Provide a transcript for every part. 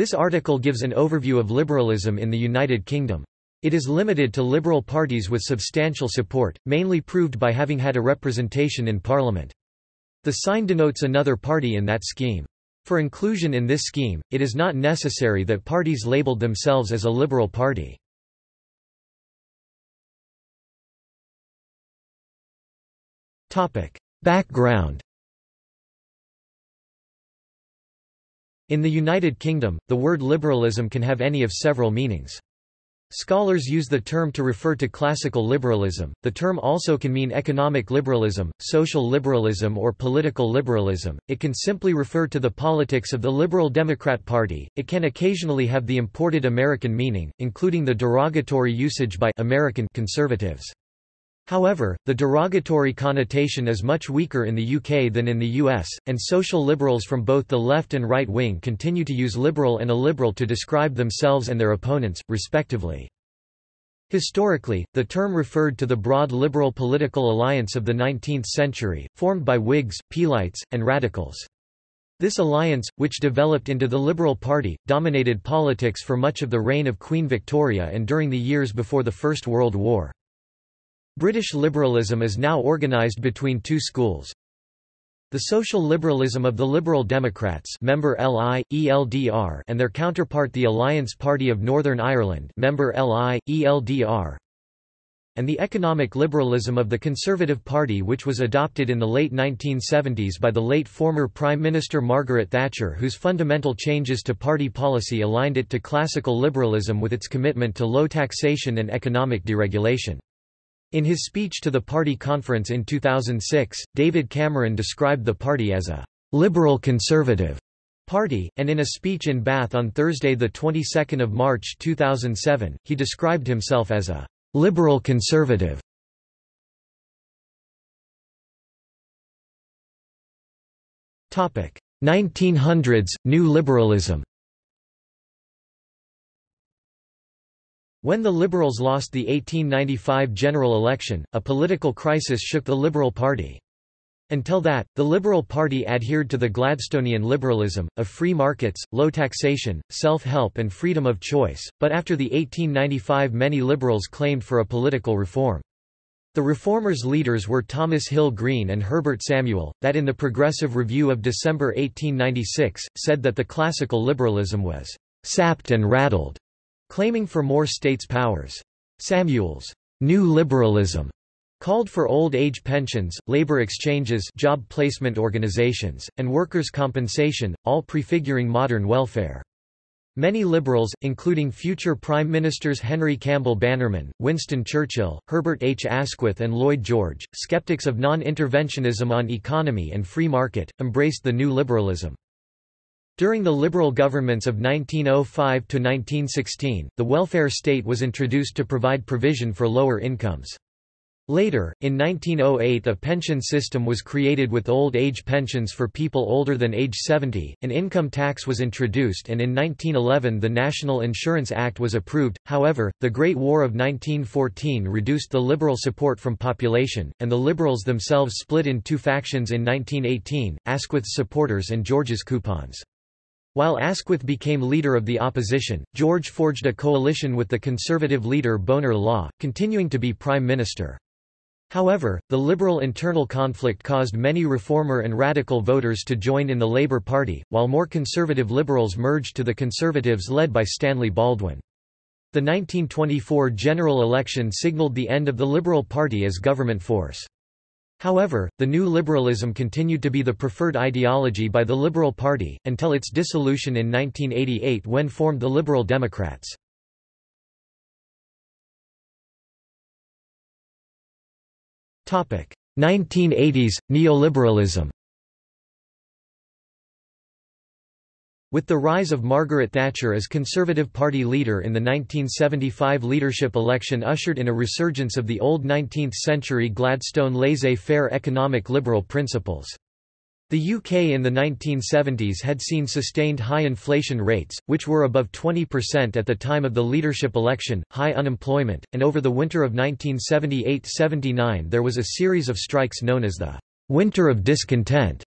This article gives an overview of liberalism in the United Kingdom. It is limited to liberal parties with substantial support, mainly proved by having had a representation in Parliament. The sign denotes another party in that scheme. For inclusion in this scheme, it is not necessary that parties labeled themselves as a liberal party. Background In the United Kingdom, the word liberalism can have any of several meanings. Scholars use the term to refer to classical liberalism. The term also can mean economic liberalism, social liberalism, or political liberalism. It can simply refer to the politics of the Liberal Democrat Party. It can occasionally have the imported American meaning, including the derogatory usage by American conservatives. However, the derogatory connotation is much weaker in the UK than in the US, and social liberals from both the left and right wing continue to use liberal and illiberal to describe themselves and their opponents, respectively. Historically, the term referred to the broad liberal political alliance of the 19th century, formed by Whigs, Peelites, and Radicals. This alliance, which developed into the Liberal Party, dominated politics for much of the reign of Queen Victoria and during the years before the First World War. British liberalism is now organised between two schools. The social liberalism of the Liberal Democrats member LI, ELDR and their counterpart the Alliance Party of Northern Ireland member LI, ELDR and the economic liberalism of the Conservative Party which was adopted in the late 1970s by the late former Prime Minister Margaret Thatcher whose fundamental changes to party policy aligned it to classical liberalism with its commitment to low taxation and economic deregulation. In his speech to the party conference in 2006, David Cameron described the party as a «liberal conservative» party, and in a speech in Bath on Thursday the 22nd of March 2007, he described himself as a «liberal conservative». Topic 1900s New liberalism When the Liberals lost the 1895 general election, a political crisis shook the Liberal Party. Until that, the Liberal Party adhered to the Gladstonian liberalism, of free markets, low taxation, self-help and freedom of choice, but after the 1895 many Liberals claimed for a political reform. The reformers' leaders were Thomas Hill Green and Herbert Samuel, that in the Progressive Review of December 1896, said that the classical liberalism was sapped and rattled claiming for more states' powers. Samuel's new liberalism called for old age pensions, labor exchanges job placement organizations, and workers' compensation, all prefiguring modern welfare. Many liberals, including future Prime Ministers Henry Campbell Bannerman, Winston Churchill, Herbert H. Asquith and Lloyd George, skeptics of non-interventionism on economy and free market, embraced the new liberalism. During the Liberal governments of 1905 to 1916, the welfare state was introduced to provide provision for lower incomes. Later, in 1908 a pension system was created with old age pensions for people older than age 70, an income tax was introduced and in 1911 the National Insurance Act was approved, however, the Great War of 1914 reduced the Liberal support from population, and the Liberals themselves split in two factions in 1918, Asquith's supporters and George's coupons. While Asquith became leader of the opposition, George forged a coalition with the conservative leader Bonar Law, continuing to be prime minister. However, the liberal internal conflict caused many reformer and radical voters to join in the Labour Party, while more conservative liberals merged to the Conservatives led by Stanley Baldwin. The 1924 general election signalled the end of the Liberal Party as government force. However, the new liberalism continued to be the preferred ideology by the Liberal Party, until its dissolution in 1988 when formed the Liberal Democrats. Topic: 1980s neoliberalism. With the rise of Margaret Thatcher as Conservative Party leader in the 1975 leadership election ushered in a resurgence of the old 19th-century Gladstone laissez-faire economic liberal principles. The UK in the 1970s had seen sustained high inflation rates, which were above 20% at the time of the leadership election, high unemployment, and over the winter of 1978–79 there was a series of strikes known as the «Winter of Discontent»,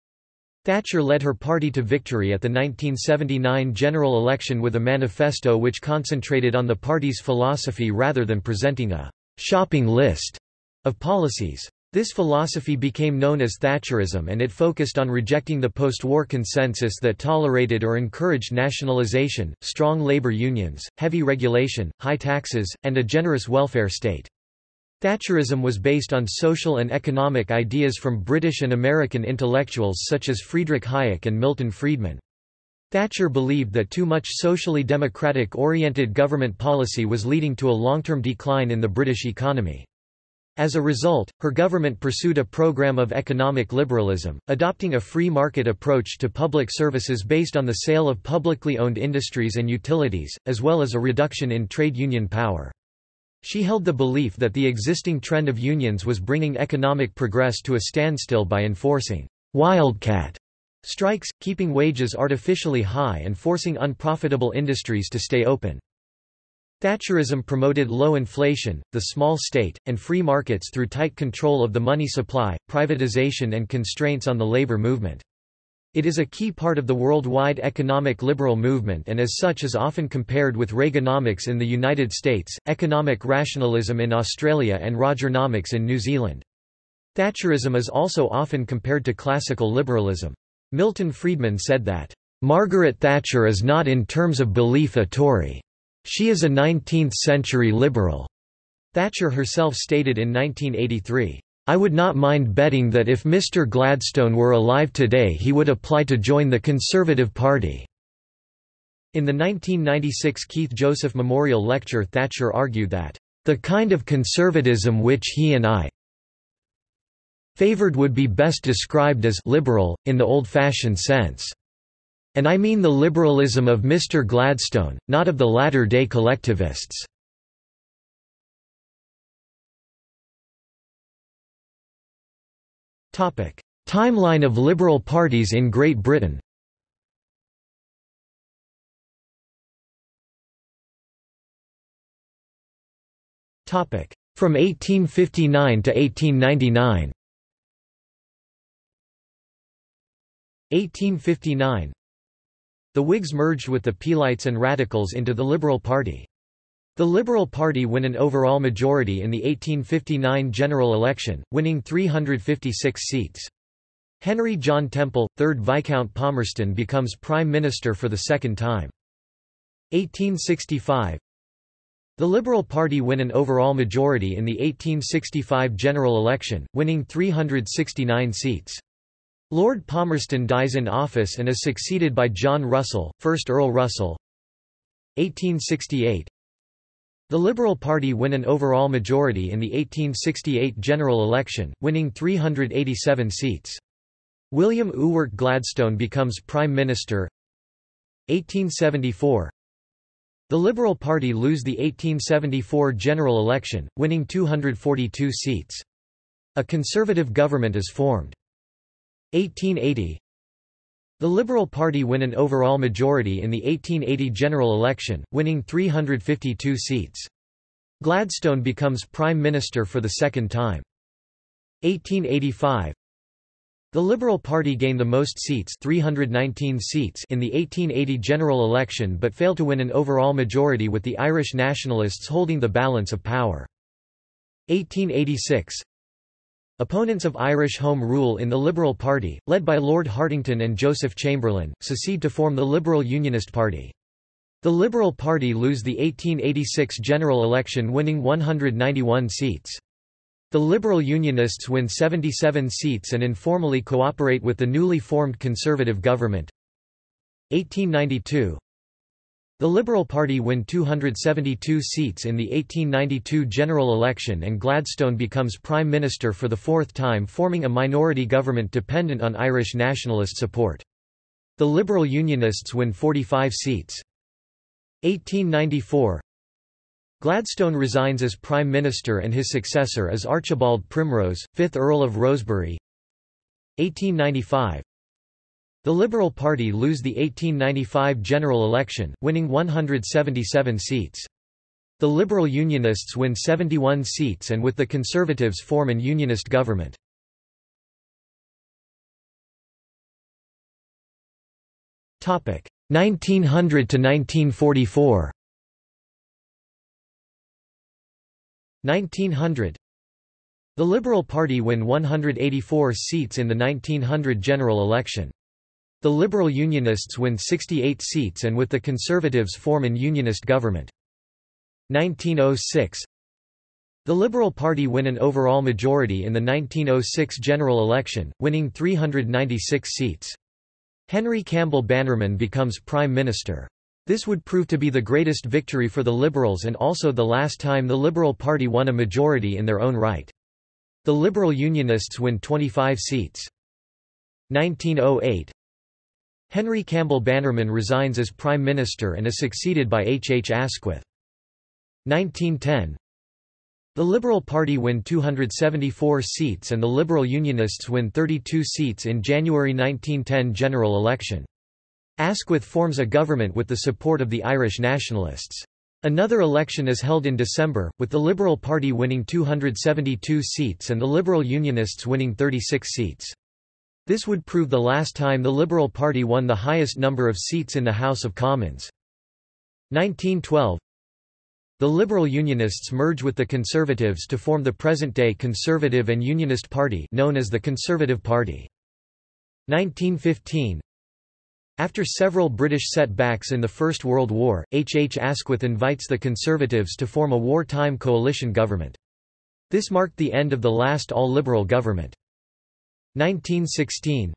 Thatcher led her party to victory at the 1979 general election with a manifesto which concentrated on the party's philosophy rather than presenting a «shopping list» of policies. This philosophy became known as Thatcherism and it focused on rejecting the post-war consensus that tolerated or encouraged nationalisation, strong labour unions, heavy regulation, high taxes, and a generous welfare state. Thatcherism was based on social and economic ideas from British and American intellectuals such as Friedrich Hayek and Milton Friedman. Thatcher believed that too much socially democratic-oriented government policy was leading to a long-term decline in the British economy. As a result, her government pursued a program of economic liberalism, adopting a free market approach to public services based on the sale of publicly owned industries and utilities, as well as a reduction in trade union power. She held the belief that the existing trend of unions was bringing economic progress to a standstill by enforcing wildcat strikes, keeping wages artificially high and forcing unprofitable industries to stay open. Thatcherism promoted low inflation, the small state, and free markets through tight control of the money supply, privatization and constraints on the labor movement. It is a key part of the worldwide economic liberal movement and as such is often compared with Reaganomics in the United States, economic rationalism in Australia and Rogernomics in New Zealand. Thatcherism is also often compared to classical liberalism. Milton Friedman said that, "...Margaret Thatcher is not in terms of belief a Tory." She is a 19th-century liberal. Thatcher herself stated in 1983, I would not mind betting that if Mr Gladstone were alive today he would apply to join the Conservative Party." In the 1996 Keith Joseph Memorial Lecture Thatcher argued that, "...the kind of conservatism which he and I favored would be best described as liberal, in the old-fashioned sense." And I mean the liberalism of Mr. Gladstone, not of the latter-day collectivists. Timeline of liberal parties in Great Britain. From 1859 to 1899 1859 the Whigs merged with the Peelites and Radicals into the Liberal Party. The Liberal Party win an overall majority in the 1859 general election, winning 356 seats. Henry John Temple, 3rd Viscount Palmerston becomes Prime Minister for the second time. 1865 The Liberal Party win an overall majority in the 1865 general election, winning 369 seats. Lord Palmerston dies in office and is succeeded by John Russell, 1st Earl Russell. 1868 The Liberal Party win an overall majority in the 1868 general election, winning 387 seats. William Ewart Gladstone becomes Prime Minister 1874 The Liberal Party lose the 1874 general election, winning 242 seats. A Conservative government is formed. 1880 The Liberal Party win an overall majority in the 1880 general election, winning 352 seats. Gladstone becomes Prime Minister for the second time. 1885 The Liberal Party gain the most seats, 319 seats in the 1880 general election but fail to win an overall majority with the Irish nationalists holding the balance of power. 1886 Opponents of Irish Home Rule in the Liberal Party, led by Lord Hartington and Joseph Chamberlain, secede to form the Liberal Unionist Party. The Liberal Party lose the 1886 general election winning 191 seats. The Liberal Unionists win 77 seats and informally cooperate with the newly formed Conservative government. 1892 the Liberal Party win 272 seats in the 1892 general election and Gladstone becomes Prime Minister for the fourth time forming a minority government dependent on Irish nationalist support. The Liberal Unionists win 45 seats. 1894 Gladstone resigns as Prime Minister and his successor is Archibald Primrose, 5th Earl of Rosebery. 1895 the Liberal Party lose the 1895 general election, winning 177 seats. The Liberal Unionists win 71 seats and with the Conservatives form an unionist government. Topic 1900 to 1944. 1900 The Liberal Party win 184 seats in the 1900 general election. The Liberal Unionists win 68 seats and with the Conservatives form an unionist government. 1906 The Liberal Party win an overall majority in the 1906 general election, winning 396 seats. Henry Campbell Bannerman becomes Prime Minister. This would prove to be the greatest victory for the Liberals and also the last time the Liberal Party won a majority in their own right. The Liberal Unionists win 25 seats. 1908 Henry Campbell Bannerman resigns as Prime Minister and is succeeded by H. H. Asquith. 1910 The Liberal Party win 274 seats and the Liberal Unionists win 32 seats in January 1910 general election. Asquith forms a government with the support of the Irish nationalists. Another election is held in December, with the Liberal Party winning 272 seats and the Liberal Unionists winning 36 seats. This would prove the last time the Liberal Party won the highest number of seats in the House of Commons. 1912 The Liberal Unionists merge with the Conservatives to form the present-day Conservative and Unionist Party known as the Conservative Party. 1915 After several British setbacks in the First World War, H. H. Asquith invites the Conservatives to form a wartime coalition government. This marked the end of the last all-Liberal government. 1916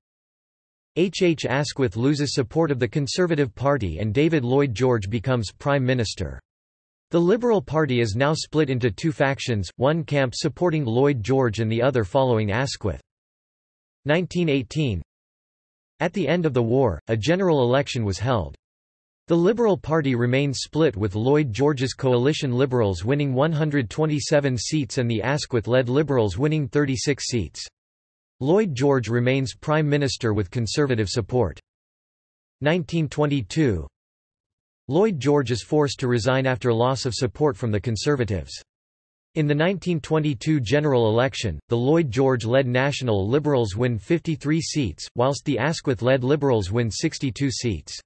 H. H. Asquith loses support of the Conservative Party and David Lloyd George becomes Prime Minister. The Liberal Party is now split into two factions, one camp supporting Lloyd George and the other following Asquith. 1918 At the end of the war, a general election was held. The Liberal Party remained split with Lloyd George's coalition Liberals winning 127 seats and the Asquith-led Liberals winning 36 seats. Lloyd George remains Prime Minister with Conservative support. 1922 Lloyd George is forced to resign after loss of support from the Conservatives. In the 1922 general election, the Lloyd George-led National Liberals win 53 seats, whilst the Asquith-led Liberals win 62 seats.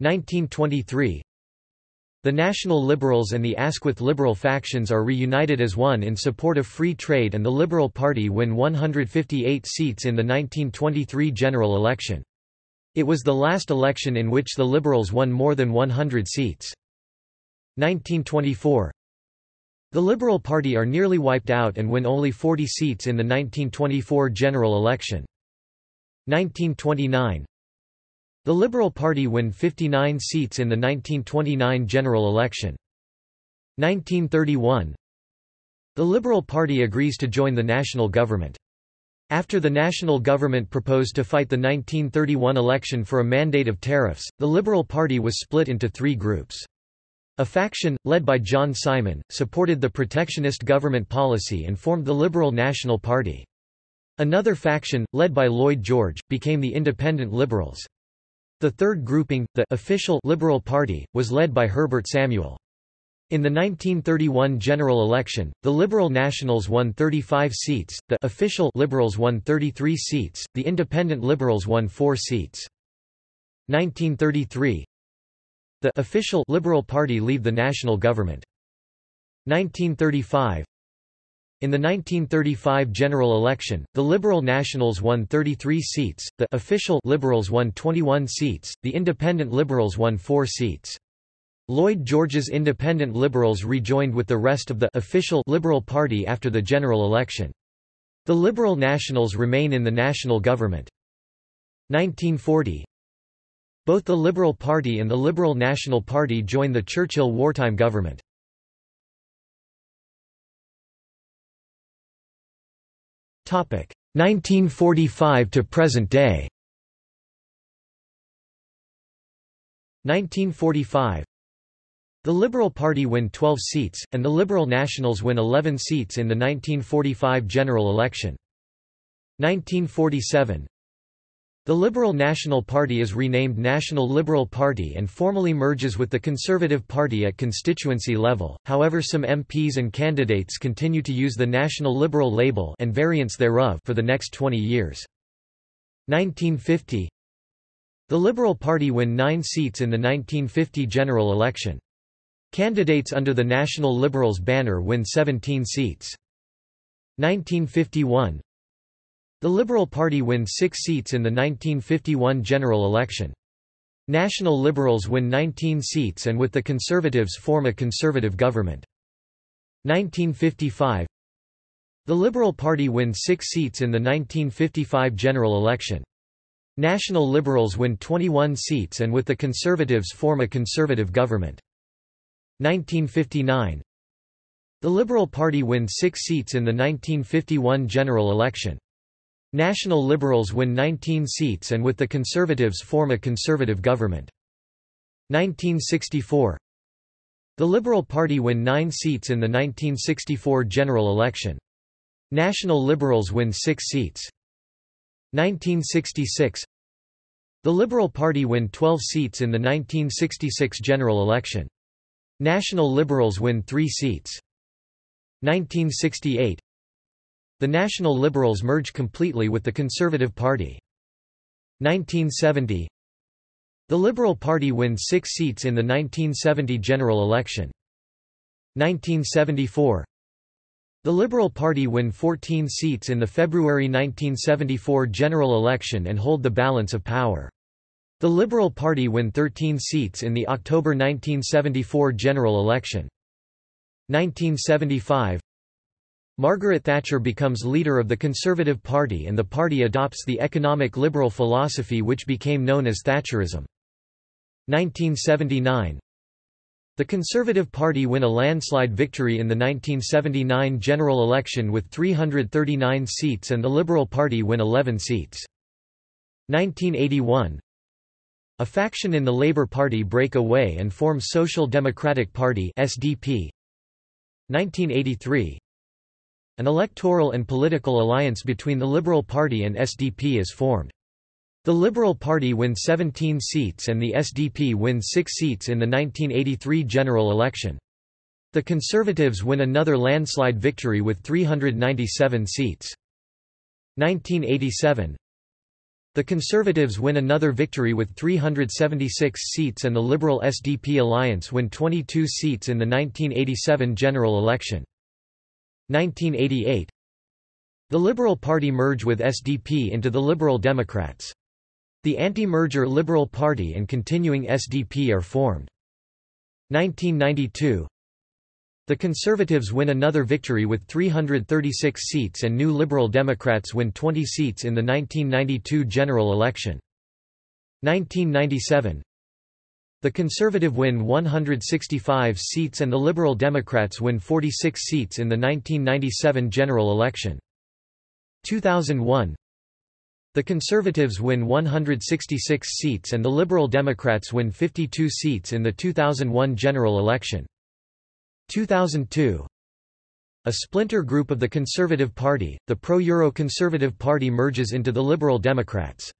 1923 the National Liberals and the Asquith Liberal factions are reunited as one in support of free trade and the Liberal Party win 158 seats in the 1923 general election. It was the last election in which the Liberals won more than 100 seats. 1924 The Liberal Party are nearly wiped out and win only 40 seats in the 1924 general election. 1929 the Liberal Party win 59 seats in the 1929 general election. 1931 The Liberal Party agrees to join the national government. After the national government proposed to fight the 1931 election for a mandate of tariffs, the Liberal Party was split into three groups. A faction, led by John Simon, supported the protectionist government policy and formed the Liberal National Party. Another faction, led by Lloyd George, became the Independent Liberals. The third grouping, the official Liberal Party, was led by Herbert Samuel. In the 1931 general election, the Liberal Nationals won 35 seats, the official Liberals won 33 seats, the Independent Liberals won 4 seats. 1933 The official Liberal Party leave the national government. 1935 in the 1935 general election, the Liberal Nationals won 33 seats, the official Liberals won 21 seats, the Independent Liberals won 4 seats. Lloyd George's Independent Liberals rejoined with the rest of the official Liberal Party after the general election. The Liberal Nationals remain in the national government. 1940 Both the Liberal Party and the Liberal National Party join the Churchill wartime government. 1945 to present day. 1945 The Liberal Party win 12 seats, and the Liberal Nationals win 11 seats in the 1945 general election. 1947 the Liberal National Party is renamed National Liberal Party and formally merges with the Conservative Party at constituency level, however some MPs and candidates continue to use the National Liberal label and variants thereof for the next 20 years. 1950 The Liberal Party win nine seats in the 1950 general election. Candidates under the National Liberals banner win 17 seats. 1951 The Liberal Party win six seats in the 1951 general election. National Liberals win 19 seats and with the Conservatives form a conservative government. 1955 The Liberal Party win six seats in the 1955 general election. National Liberals win 21 seats and with the Conservatives form a conservative government. 1959 The Liberal Party win six seats in the 1951 general election. National Liberals win 19 seats and with the Conservatives form a conservative government. 1964 The Liberal Party win nine seats in the 1964 general election. National Liberals win six seats. 1966 The Liberal Party win 12 seats in the 1966 general election. National Liberals win three seats. 1968 the National Liberals merge completely with the Conservative Party. 1970 The Liberal Party wins six seats in the 1970 general election. 1974 The Liberal Party win 14 seats in the February 1974 general election and hold the balance of power. The Liberal Party win 13 seats in the October 1974 general election. 1975 Margaret Thatcher becomes leader of the Conservative Party and the party adopts the economic liberal philosophy which became known as Thatcherism. 1979 The Conservative Party win a landslide victory in the 1979 general election with 339 seats and the Liberal Party win 11 seats. 1981 A faction in the Labour Party break away and form Social Democratic Party SDP. 1983 an electoral and political alliance between the Liberal Party and SDP is formed. The Liberal Party win 17 seats and the SDP win 6 seats in the 1983 general election. The Conservatives win another landslide victory with 397 seats. 1987 The Conservatives win another victory with 376 seats and the Liberal SDP alliance win 22 seats in the 1987 general election. 1988 The Liberal Party merge with SDP into the Liberal Democrats. The anti-merger Liberal Party and continuing SDP are formed. 1992 The Conservatives win another victory with 336 seats and New Liberal Democrats win 20 seats in the 1992 general election. 1997 the Conservative win 165 seats and the Liberal Democrats win 46 seats in the 1997 general election. 2001 The Conservatives win 166 seats and the Liberal Democrats win 52 seats in the 2001 general election. 2002 a splinter group of the Conservative Party, the pro-Euro Conservative Party merges into the Liberal Democrats.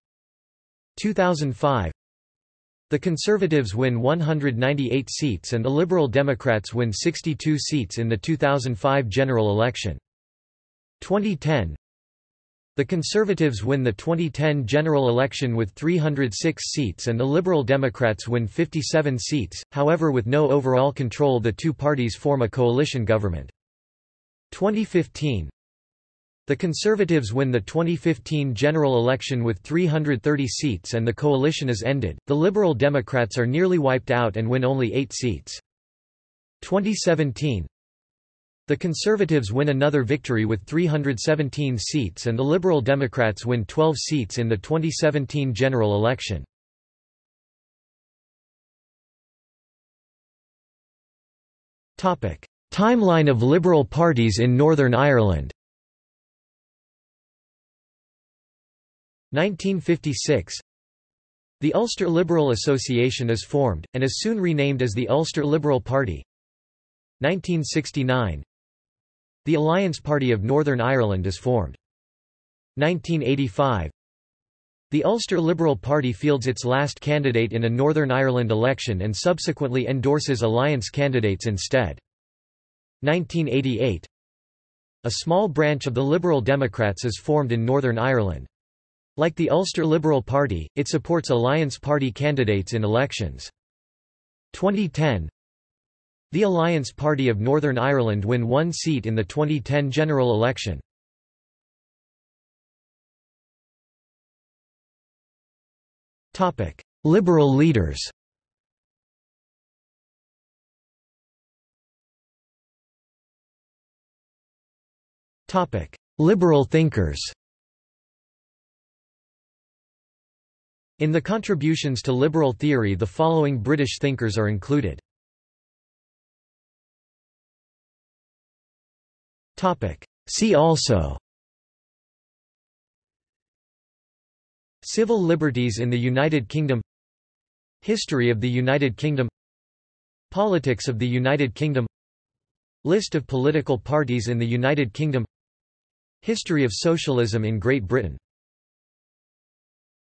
2005 the Conservatives win 198 seats and the Liberal Democrats win 62 seats in the 2005 general election. 2010 The Conservatives win the 2010 general election with 306 seats and the Liberal Democrats win 57 seats, however with no overall control the two parties form a coalition government. 2015 the Conservatives win the 2015 general election with 330 seats and the coalition is ended. The Liberal Democrats are nearly wiped out and win only 8 seats. 2017 The Conservatives win another victory with 317 seats and the Liberal Democrats win 12 seats in the 2017 general election. Topic: Timeline of Liberal parties in Northern Ireland 1956 The Ulster Liberal Association is formed, and is soon renamed as the Ulster Liberal Party 1969 The Alliance Party of Northern Ireland is formed. 1985 The Ulster Liberal Party fields its last candidate in a Northern Ireland election and subsequently endorses alliance candidates instead. 1988 A small branch of the Liberal Democrats is formed in Northern Ireland. Like the Ulster Liberal Party, it supports Alliance Party candidates in elections. 2010 The Alliance Party of Northern Ireland win one seat in the 2010 general election. Liberal leaders. Liberal thinkers In the contributions to liberal theory the following British thinkers are included. See also. Civil liberties in the United Kingdom. History of the United Kingdom. Politics of the United Kingdom. List of political parties in the United Kingdom. History of socialism in Great Britain